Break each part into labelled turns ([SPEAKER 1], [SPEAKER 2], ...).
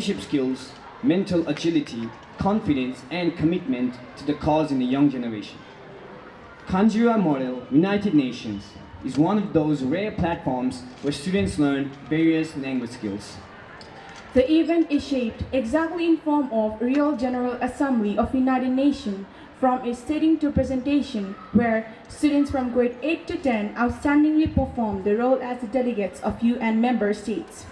[SPEAKER 1] leadership skills, mental agility, confidence, and commitment to the cause in the young generation. Kanjirowa Model United Nations is one of those rare platforms where students learn various language skills.
[SPEAKER 2] The event is shaped exactly in form of Real General Assembly of United Nations from a sitting to presentation where students from grade 8 to 10 outstandingly perform the role as the delegates of UN member states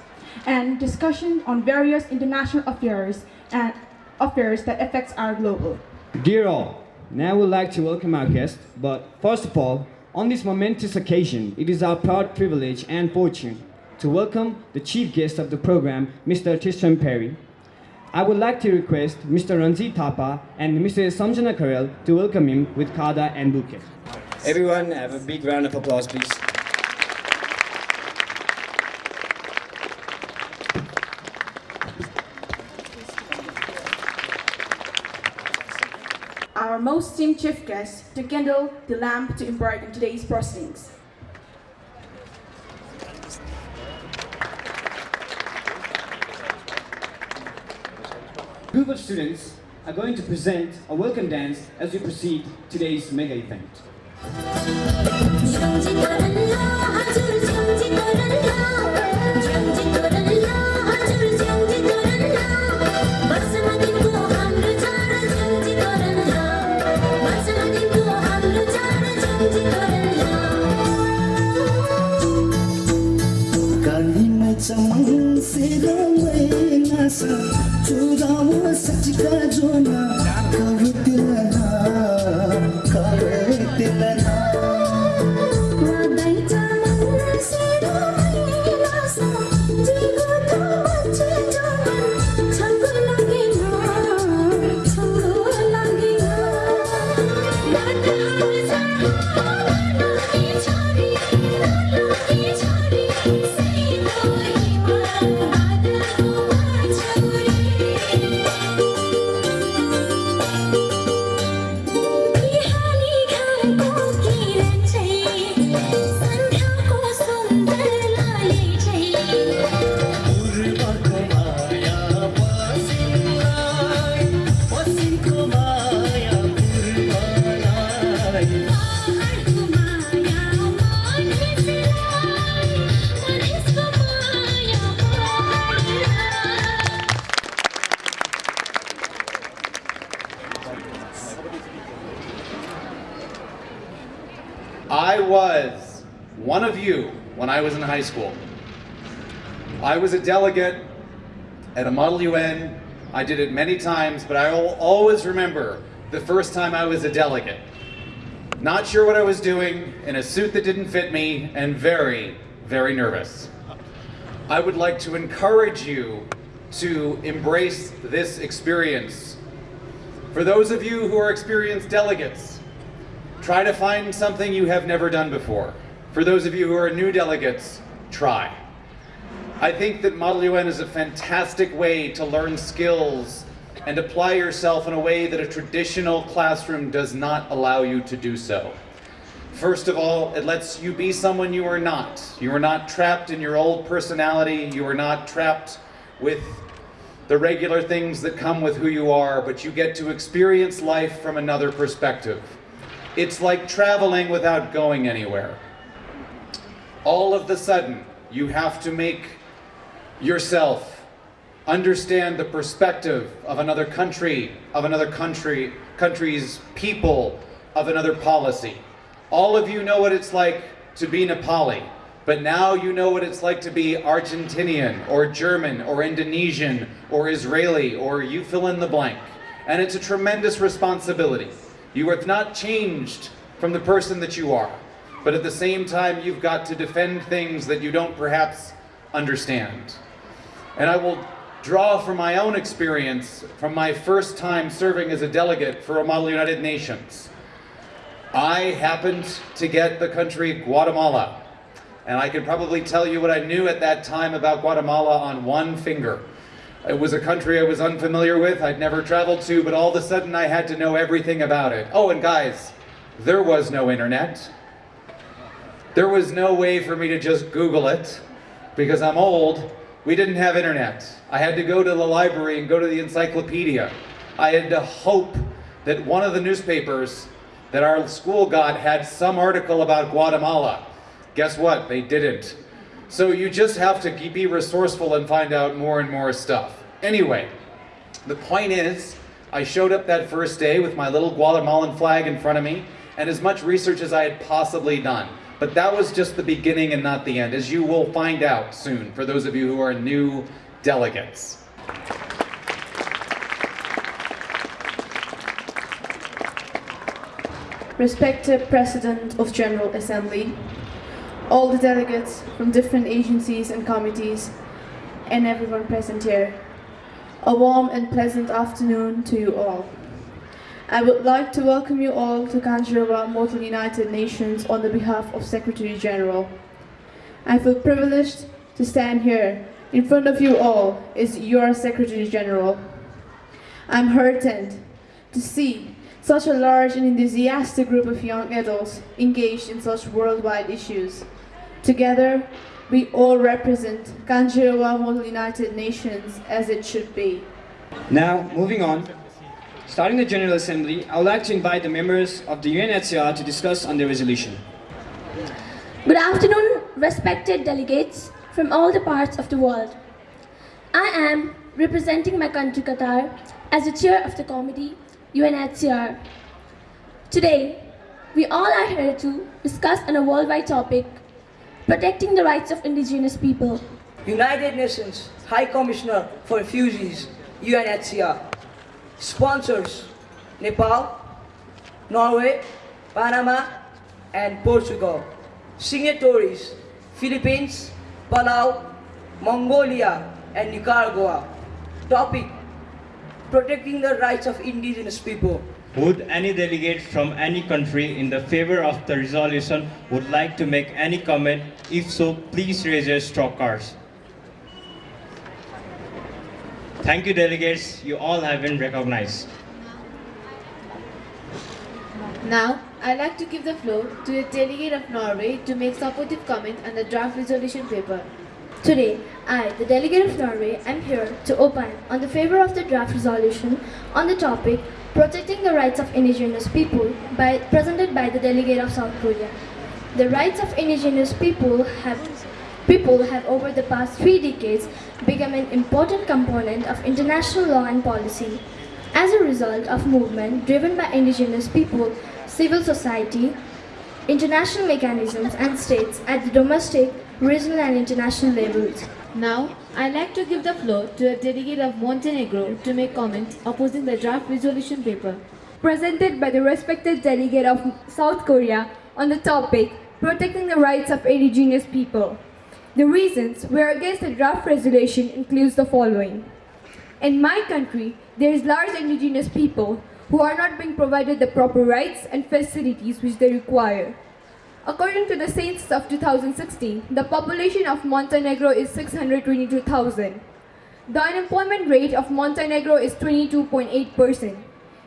[SPEAKER 2] and discussion on various international affairs and affairs that affects our global.
[SPEAKER 1] Dear all, now we'd like to welcome our guest, but first of all, on this momentous occasion, it is our proud privilege and fortune to welcome the chief guest of the program, Mr. Tristram Perry. I would like to request Mr. Ranjit Thapa and Mr. Samjana Karel to welcome him with Kada and bouquet. Everyone, have a big round of applause, please.
[SPEAKER 2] Most esteemed chief guest to kindle the lamp to embark on today's proceedings.
[SPEAKER 1] A group of students are going to present a welcome dance as we proceed today's mega event.
[SPEAKER 3] Was one of you when I was in high school. I was a delegate at a Model UN. I did it many times, but I will always remember the first time I was a delegate. Not sure what I was doing, in a suit that didn't fit me, and very, very nervous. I would like to encourage you to embrace this experience. For those of you who are experienced delegates, Try to find something you have never done before. For those of you who are new delegates, try. I think that Model UN is a fantastic way to learn skills and apply yourself in a way that a traditional classroom does not allow you to do so. First of all, it lets you be someone you are not. You are not trapped in your old personality. You are not trapped with the regular things that come with who you are, but you get to experience life from another perspective. It's like traveling without going anywhere. All of the sudden, you have to make yourself understand the perspective of another country, of another country, country's people, of another policy. All of you know what it's like to be Nepali, but now you know what it's like to be Argentinian, or German, or Indonesian, or Israeli, or you fill in the blank. And it's a tremendous responsibility. You have not changed from the person that you are, but at the same time, you've got to defend things that you don't perhaps understand. And I will draw from my own experience from my first time serving as a delegate for a Model United Nations. I happened to get the country Guatemala, and I can probably tell you what I knew at that time about Guatemala on one finger. It was a country I was unfamiliar with, I'd never traveled to, but all of a sudden I had to know everything about it. Oh, and guys, there was no internet. There was no way for me to just Google it, because I'm old, We didn't have internet. I had to go to the library and go to the encyclopedia. I had to hope that one of the newspapers that our school got had some article about Guatemala. Guess what? They didn't. So you just have to be resourceful and find out more and more stuff. Anyway, the point is, I showed up that first day with my little Guatemalan flag in front of me and as much research as I had possibly done. But that was just the beginning and not the end, as you will find out soon for those of you who are new delegates.
[SPEAKER 4] Respected President of General Assembly, all the delegates from different agencies and committees, and everyone present here, a warm and pleasant afternoon to you all. I would like to welcome you all to Kanjirowa Model United Nations on the behalf of Secretary General. I feel privileged to stand here in front of you all as your Secretary General. I'm heartened to see such a large and enthusiastic group of young adults engaged in such worldwide issues. Together, we all represent Kanjirowa Model United Nations as it should be.
[SPEAKER 1] Now, moving on. Starting the General Assembly, I would like to invite the members of the UNHCR to discuss on the resolution.
[SPEAKER 5] Good afternoon, respected delegates from all the parts of the world. I am representing my country Qatar as the chair of the committee UNHCR. Today, we all are here to discuss on a worldwide topic protecting the rights of indigenous people.
[SPEAKER 6] United Nations High Commissioner for Refugees, UNHCR. Sponsors Nepal, Norway, Panama, and Portugal. Signatories Philippines, Palau, Mongolia, and Nicaragua. Topic Protecting the rights of indigenous people.
[SPEAKER 7] Would any delegate from any country in the favor of the resolution would like to make any comment? If so, please raise your straw cards. Thank you delegates, you all have been recognized.
[SPEAKER 8] Now, I'd like to give the floor to the delegate of Norway to make supportive comment on the draft resolution paper.
[SPEAKER 5] Today, I, the delegate of Norway, am here to opine on the favor of the draft resolution on the topic protecting the rights of indigenous people by, presented by the delegate of South Korea. The rights of indigenous people have people have over the past three decades become an important component of international law and policy. As a result of movement driven by indigenous people, civil society, international mechanisms and states at the domestic, regional and international levels.
[SPEAKER 8] Now, I'd like to give the floor to a delegate of Montenegro to make comments opposing the draft resolution paper.
[SPEAKER 9] presented by the respected delegate of South Korea on the topic protecting the rights of indigenous people. The reasons we're against the draft resolution includes the following. In my country, there is large indigenous people who are not being provided the proper rights and facilities which they require. According to the census of 2016, the population of Montenegro is 622,000. The unemployment rate of Montenegro is 22.8%.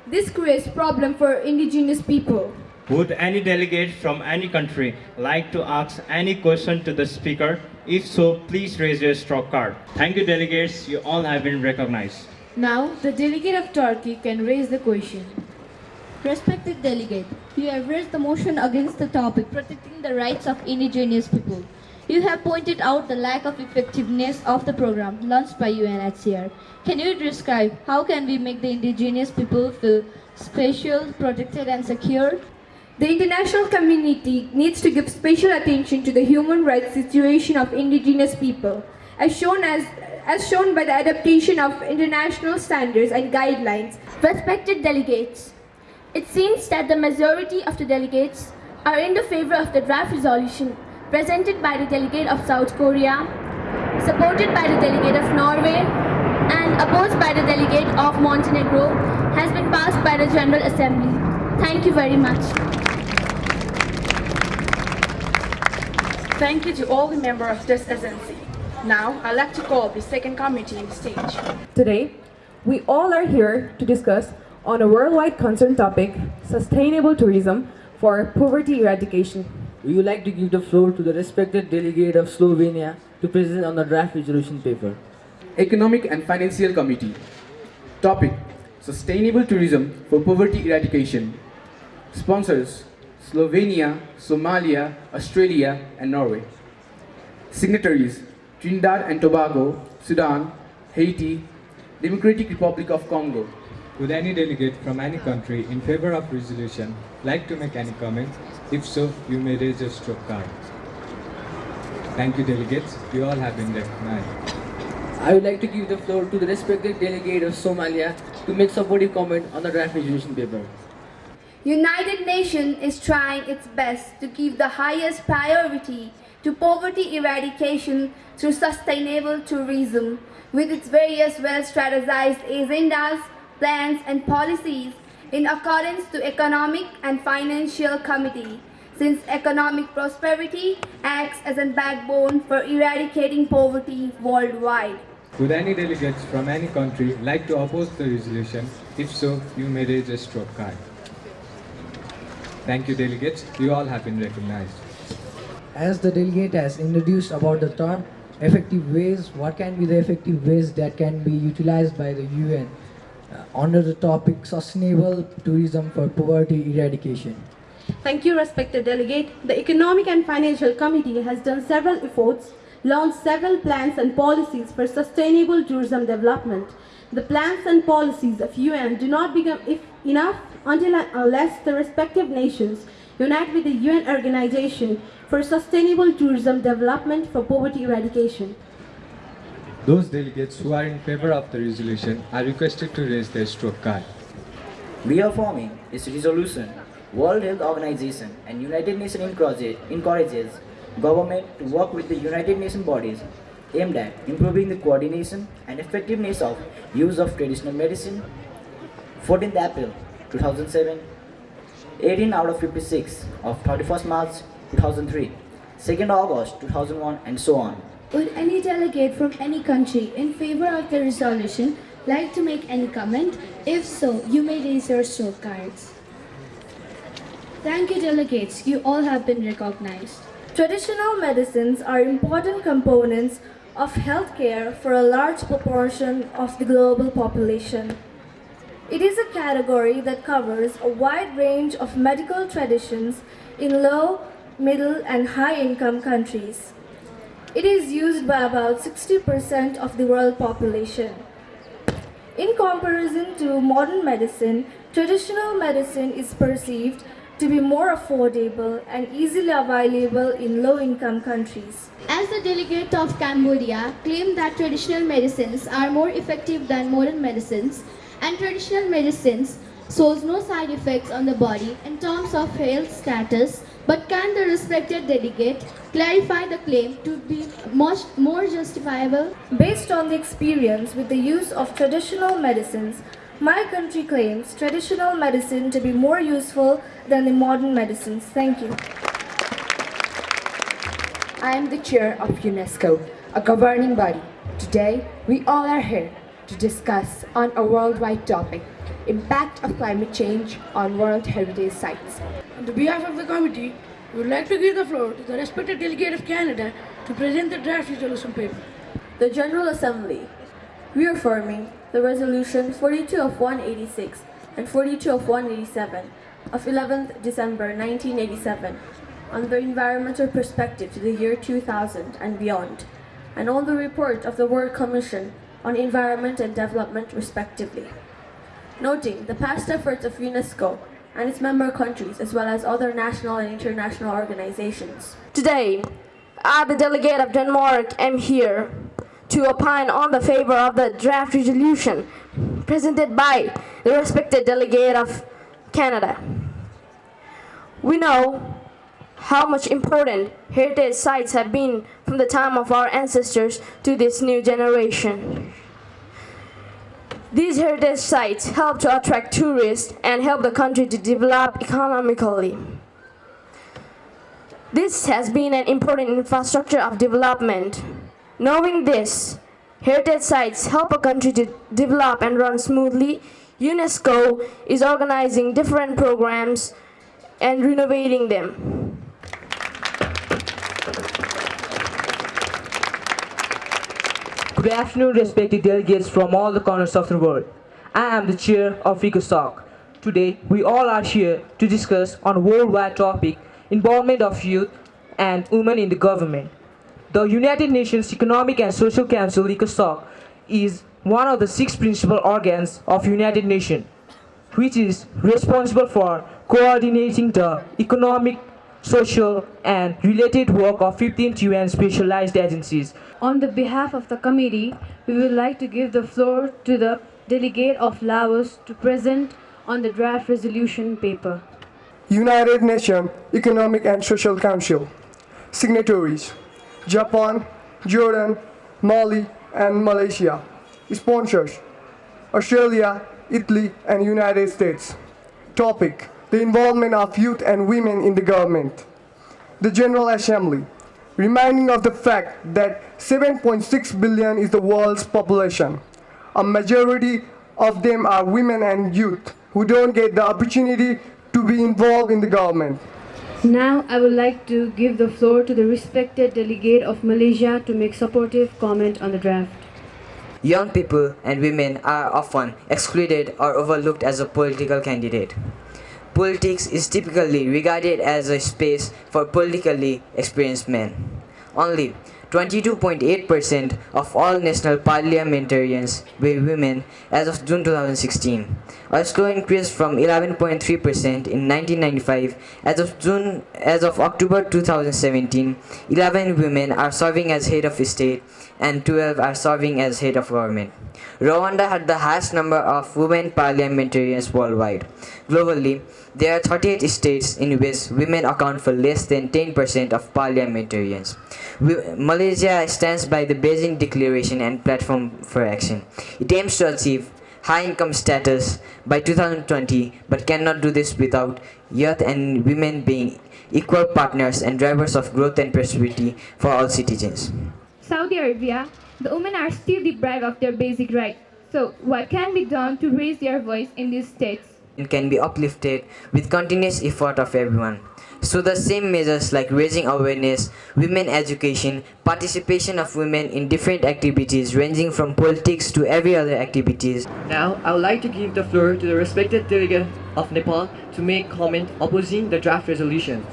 [SPEAKER 9] This creates problem for indigenous people.
[SPEAKER 7] Would any delegate from any country like to ask any question to the speaker? If so, please raise your straw card. Thank you delegates, you all have been recognized.
[SPEAKER 8] Now, the delegate of Turkey can raise the question.
[SPEAKER 10] Respected delegate, you have raised the motion against the topic protecting the rights of indigenous people. You have pointed out the lack of effectiveness of the program launched by UNHCR. Can you describe how can we make the indigenous people feel special, protected and secure?
[SPEAKER 9] The international community needs to give special attention to the human rights situation of indigenous people, as shown, as, as shown by the adaptation of international standards and guidelines.
[SPEAKER 5] Respected delegates, it seems that the majority of the delegates are in the favor of the draft resolution presented by the delegate of South Korea, supported by the delegate of Norway, and opposed by the delegate of Montenegro has been passed by the General Assembly. Thank you very much.
[SPEAKER 2] Thank you to all the members of this agency. Now, I'd like to call the second committee on the stage.
[SPEAKER 11] Today, we all are here to discuss on a worldwide concern topic, sustainable tourism for poverty eradication.
[SPEAKER 12] We would like to give the floor to the respected delegate of Slovenia to present on the draft resolution paper.
[SPEAKER 2] Economic and Financial Committee. Topic Sustainable Tourism for Poverty Eradication. Sponsors Slovenia, Somalia, Australia, and Norway. Signatories Trinidad and Tobago, Sudan, Haiti, Democratic Republic of Congo.
[SPEAKER 13] Would any delegate from any country in favor of resolution like to make any comments? If so, you may raise your stroke card. Thank you delegates, you all have been recognized.
[SPEAKER 12] I would like to give the floor to the respected delegate of Somalia to make supportive comment on the draft resolution paper.
[SPEAKER 14] United Nations is trying its best to give the highest priority to poverty eradication through sustainable tourism with its various well-strategized agendas, plans and policies in accordance to Economic and Financial Committee since economic prosperity acts as a backbone for eradicating poverty worldwide.
[SPEAKER 13] Would any delegates from any country like to oppose the resolution? If so, you may raise a stroke card. Thank you delegates, you all have been recognized.
[SPEAKER 15] As the delegate has introduced about the term effective ways, what can be the effective ways that can be utilized by the UN Uh, under the topic sustainable tourism for poverty eradication?
[SPEAKER 4] Thank you, respected delegate. The Economic and Financial Committee has done several efforts, launched several plans and policies for sustainable tourism development. The plans and policies of UN do not become if enough until unless the respective nations unite with the UN Organization for Sustainable Tourism Development for Poverty Eradication.
[SPEAKER 13] Those delegates who are in favor of the resolution are requested to raise their stroke card.
[SPEAKER 16] Reaffirming this resolution, World Health Organization and United Nations encourage- encourages government to work with the United Nations bodies aimed at improving the coordination and effectiveness of use of traditional medicine. 14th April 2007, 18 out of 56 of 31st March 2003, 2nd August 2001 and so on.
[SPEAKER 5] Would any delegate from any country in favor of the resolution like to make any comment? If so, you may raise your stroke cards. Thank you, delegates. You all have been recognized.
[SPEAKER 14] Traditional medicines are important components of healthcare for a large proportion of the global population. It is a category that covers a wide range of medical traditions in low, middle, and high income countries. It is used by about 60% of the world population. In comparison to modern medicine, traditional medicine is perceived to be more affordable and easily available in low income countries.
[SPEAKER 10] As the delegate of Cambodia claimed that traditional medicines are more effective than modern medicines, and traditional medicines shows no side effects on the body in terms of health status, but can the respected delegate clarify the claim to be much more justifiable?
[SPEAKER 14] Based on the experience with the use of traditional medicines, my country claims traditional medicine to be more useful than the modern medicines. Thank you.
[SPEAKER 17] I am the chair of UNESCO, a governing body. Today, we all are here to discuss on a worldwide topic, impact of climate change on World Heritage Sites.
[SPEAKER 18] On the behalf of the committee, we would like to give the floor to the respected delegate of Canada to present the draft resolution paper.
[SPEAKER 14] The General Assembly, reaffirming the Resolution 42 of 186 and 42 of 187 of 11th December 1987 on the environmental perspective to the year 2000 and beyond, and on the report of the World Commission on Environment and Development respectively. Noting the past efforts of UNESCO and its member countries as well as other national and international organizations.
[SPEAKER 8] Today, I, the delegate of Denmark, am here to opine on the favor of the draft resolution presented by the respected delegate of Canada. We know how much important heritage sites have been from the time of our ancestors to this new generation. These heritage sites help to attract tourists and help the country to develop economically. This has been an important infrastructure of development. Knowing this, heritage sites help a country to develop and run smoothly. UNESCO is organizing different programs and renovating them.
[SPEAKER 19] Good afternoon, respected delegates from all the corners of the world. I am the chair of ECOSOC. Today, we all are here to discuss on worldwide topic, involvement of youth and women in the government. The United Nations Economic and Social Council, ECOSOC, is one of the six principal organs of United Nations, which is responsible for coordinating the economic, social, and related work of 15 UN specialized agencies.
[SPEAKER 20] On the behalf of the committee, we would like to give the floor to the delegate of Laos to present on the draft resolution paper.
[SPEAKER 21] United Nations Economic and Social Council. Signatories Japan, Jordan, Mali, and Malaysia. Sponsors Australia, Italy, and United States. Topic The involvement of youth and women in the government. The General Assembly. Reminding of the fact that 7.6 billion is the world's population. A majority of them are women and youth who don't get the opportunity to be involved in the government.
[SPEAKER 20] Now I would like to give the floor to the respected delegate of Malaysia to make supportive comment on the draft.
[SPEAKER 22] Young people and women are often excluded or overlooked as a political candidate. Politics is typically regarded as a space for politically experienced men. Only 22.8% of all national parliamentarians were women as of June 2016, a slow increase from 11.3% in 1995. As of June, as of October 2017, 11 women are serving as head of state and 12 are serving as head of government. Rwanda had the highest number of women parliamentarians worldwide. Globally, there are 38 states in which women account for less than 10% of parliamentarians. Malaysia stands by the Beijing Declaration and Platform for Action. It aims to achieve high income status by 2020 but cannot do this without youth and women being equal partners and drivers of growth and prosperity for all citizens.
[SPEAKER 9] Saudi Arabia, the women are still deprived of their basic rights. So, what can be done to raise their voice in these states?
[SPEAKER 22] It can be uplifted with continuous effort of everyone. So the same measures like raising awareness, women education, participation of women in different activities ranging from politics to every other activities.
[SPEAKER 19] Now, I would like to give the floor to the respected delegate of Nepal to make comment opposing the draft resolution.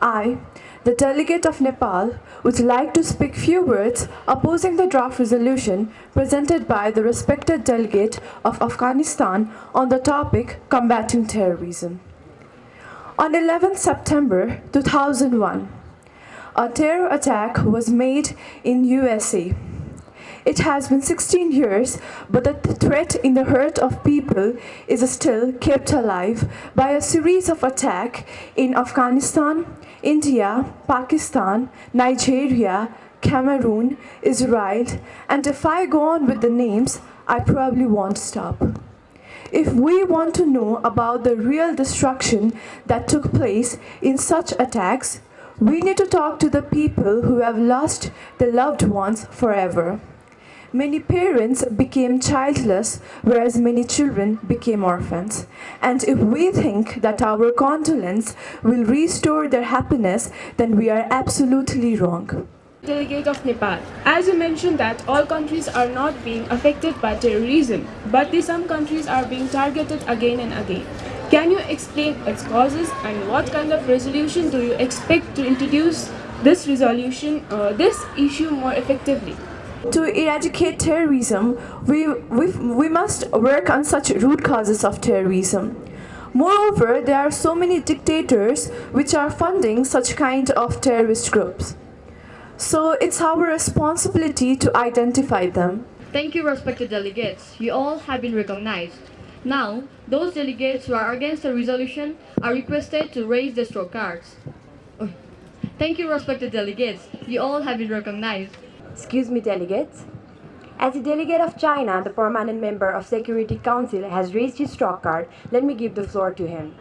[SPEAKER 23] I, the delegate of Nepal would like to speak few words opposing the draft resolution presented by the respected delegate of Afghanistan on the topic combating terrorism. On 11 September 2001, a terror attack was made in USA. It has been 16 years, but the threat in the heart of people is still kept alive by a series of attacks in Afghanistan, India, Pakistan, Nigeria, Cameroon, Israel, and if I go on with the names, I probably won't stop. If we want to know about the real destruction that took place in such attacks, we need to talk to the people who have lost their loved ones forever. Many parents became childless, whereas many children became orphans. And if we think that our condolence will restore their happiness, then we are absolutely wrong.
[SPEAKER 2] Delegate of Nepal, as you mentioned that all countries are not being affected by terrorism, but some countries are being targeted again and again. Can you explain its causes and what kind of resolution do you expect to introduce this resolution, uh, this issue more effectively?
[SPEAKER 23] To eradicate terrorism, we, we, we must work on such root causes of terrorism. Moreover, there are so many dictators which are funding such kind of terrorist groups. So it's our responsibility to identify them.
[SPEAKER 10] Thank you, respected delegates. You all have been recognized. Now, those delegates who are against the resolution are requested to raise their stroke cards. Thank you, respected delegates. You all have been recognized.
[SPEAKER 24] Excuse me, delegates. As a delegate of China, the permanent member of Security Council has raised his straw card. Let me give the floor to him.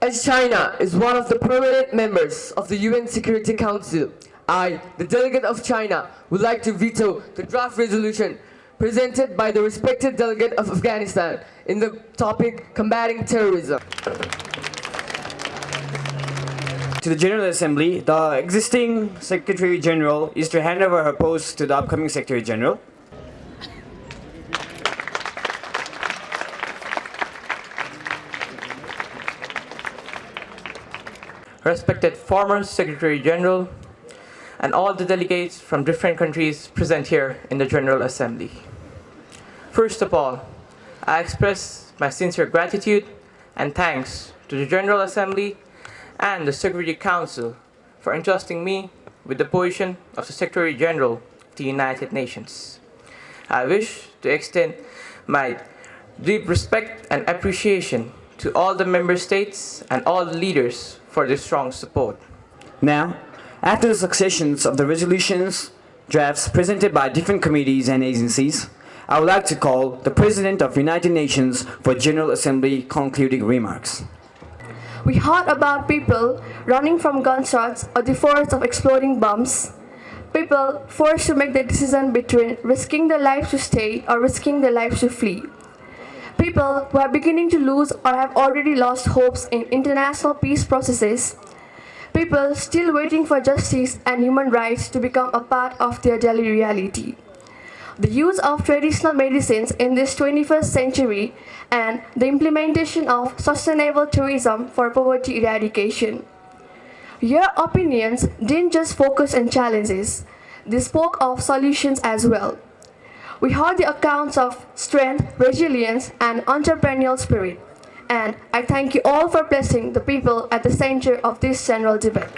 [SPEAKER 17] As China is one of the permanent members of the UN Security Council, I, the delegate of China, would like to veto the draft resolution presented by the respected delegate of Afghanistan in the topic combating terrorism
[SPEAKER 1] to the General Assembly, the existing Secretary General is to hand over her post to the upcoming Secretary General.
[SPEAKER 25] Respected former Secretary General, and all the delegates from different countries present here in the General Assembly. First of all, I express my sincere gratitude and thanks to the General Assembly and the Security Council for entrusting me with the position of the Secretary General of the United Nations. I wish to extend my deep respect and appreciation to all the member states and all the leaders for their strong support.
[SPEAKER 1] Now, after the successions of the resolutions drafts presented by different committees and agencies, I would like to call the President of the United Nations for General Assembly concluding remarks.
[SPEAKER 26] We heard about people running from gunshots or the force of exploding bombs, people forced to make the decision between risking their lives to stay or risking their lives to flee, people who are beginning to lose or have already lost hopes in international peace processes, people still waiting for justice and human rights to become a part of their daily reality the use of traditional medicines in this 21st century, and the implementation of sustainable tourism for poverty eradication. Your opinions didn't just focus on challenges, they spoke of solutions as well. We heard the accounts of strength, resilience, and entrepreneurial spirit, and I thank you all for placing the people at the center of this general debate.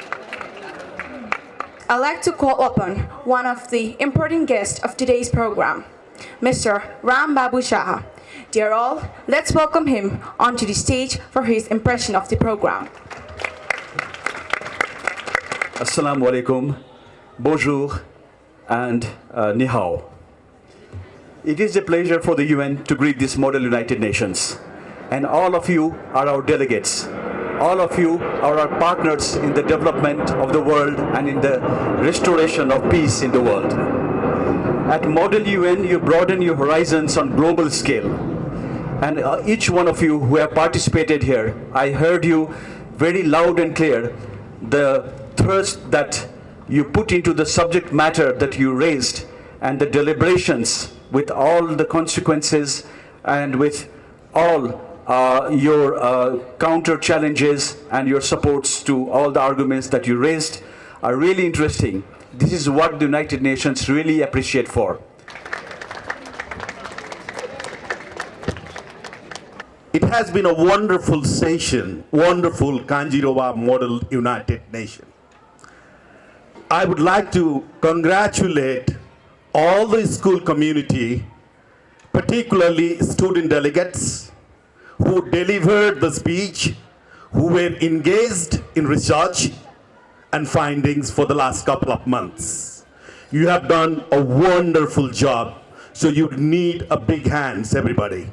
[SPEAKER 27] I'd like to call upon one of the important guests of today's program, Mr. Ram Babu Shah. Dear all, let's welcome him onto the stage for his impression of the program.
[SPEAKER 28] Assalamu alaikum, bonjour, and uh, ni hao. It is a pleasure for the UN to greet this model United Nations. And all of you are our delegates all of you are our partners in the development of the world and in the restoration of peace in the world. At Model UN, you broaden your horizons on global scale. And uh, each one of you who have participated here, I heard you very loud and clear, the thirst that you put into the subject matter that you raised and the deliberations with all the consequences and with all uh, your uh, counter challenges and your supports to all the arguments that you raised are really interesting. This is what the United Nations really appreciate for.
[SPEAKER 29] It has been a wonderful session, wonderful Kanjirowa Model United Nations. I would like to congratulate all the school community, particularly student delegates, who delivered the speech, who were engaged in research and findings for the last couple of months. You have done a wonderful job, so you need a big hands, everybody.